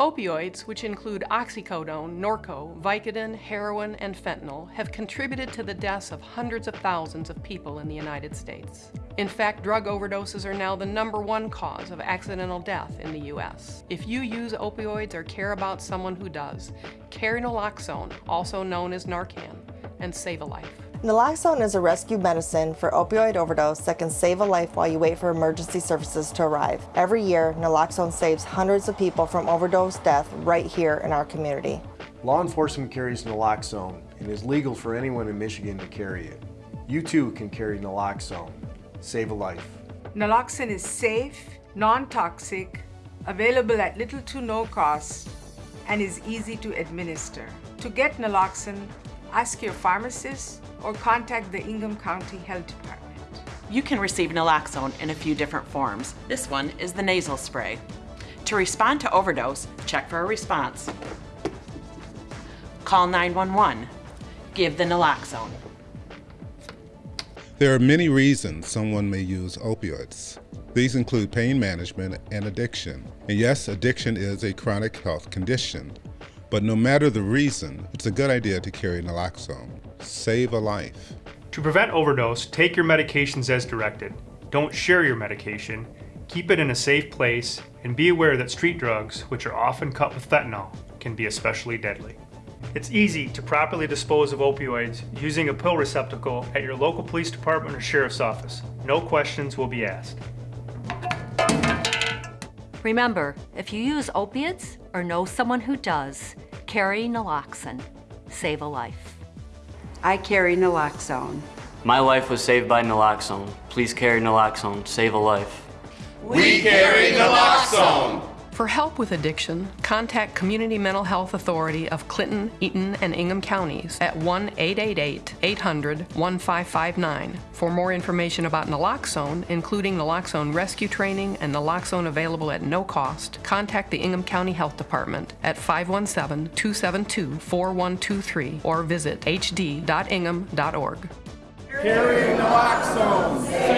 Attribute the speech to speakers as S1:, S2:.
S1: Opioids, which include oxycodone, Norco, Vicodin, heroin, and fentanyl, have contributed to the deaths of hundreds of thousands of people in the United States. In fact, drug overdoses are now the number one cause of accidental death in the U.S. If you use opioids or care about someone who does, carry naloxone, also known as Narcan, and save a life.
S2: Naloxone is a rescue medicine for opioid overdose that can save a life while you wait for emergency services to arrive. Every year, naloxone saves hundreds of people from overdose death right here in our community.
S3: Law enforcement carries naloxone and it is legal for anyone in Michigan to carry it. You too can carry naloxone. Save a life.
S4: Naloxone is safe, non-toxic, available at little to no cost, and is easy to administer. To get naloxone, ask your pharmacist or contact the Ingham County Health Department.
S5: You can receive naloxone in a few different forms. This one is the nasal spray. To respond to overdose, check for a response. Call 911. Give the naloxone.
S6: There are many reasons someone may use opioids. These include pain management and addiction. And yes, addiction is a chronic health condition. But no matter the reason, it's a good idea to carry naloxone. Save a life.
S7: To prevent overdose, take your medications as directed. Don't share your medication. Keep it in a safe place and be aware that street drugs, which are often cut with fentanyl, can be especially deadly. It's easy to properly dispose of opioids using a pill receptacle at your local police department or sheriff's office. No questions will be asked.
S8: Remember, if you use opiates or know someone who does, carry naloxone. Save a life.
S9: I carry naloxone.
S10: My life was saved by naloxone. Please carry naloxone. Save a life.
S11: We carry naloxone.
S1: For help with addiction, contact Community Mental Health Authority of Clinton, Eaton, and Ingham counties at 1-888-800-1559. For more information about naloxone, including naloxone rescue training and naloxone available at no cost, contact the Ingham County Health Department at 517-272-4123 or visit hd.ingham.org.
S11: Carry naloxone.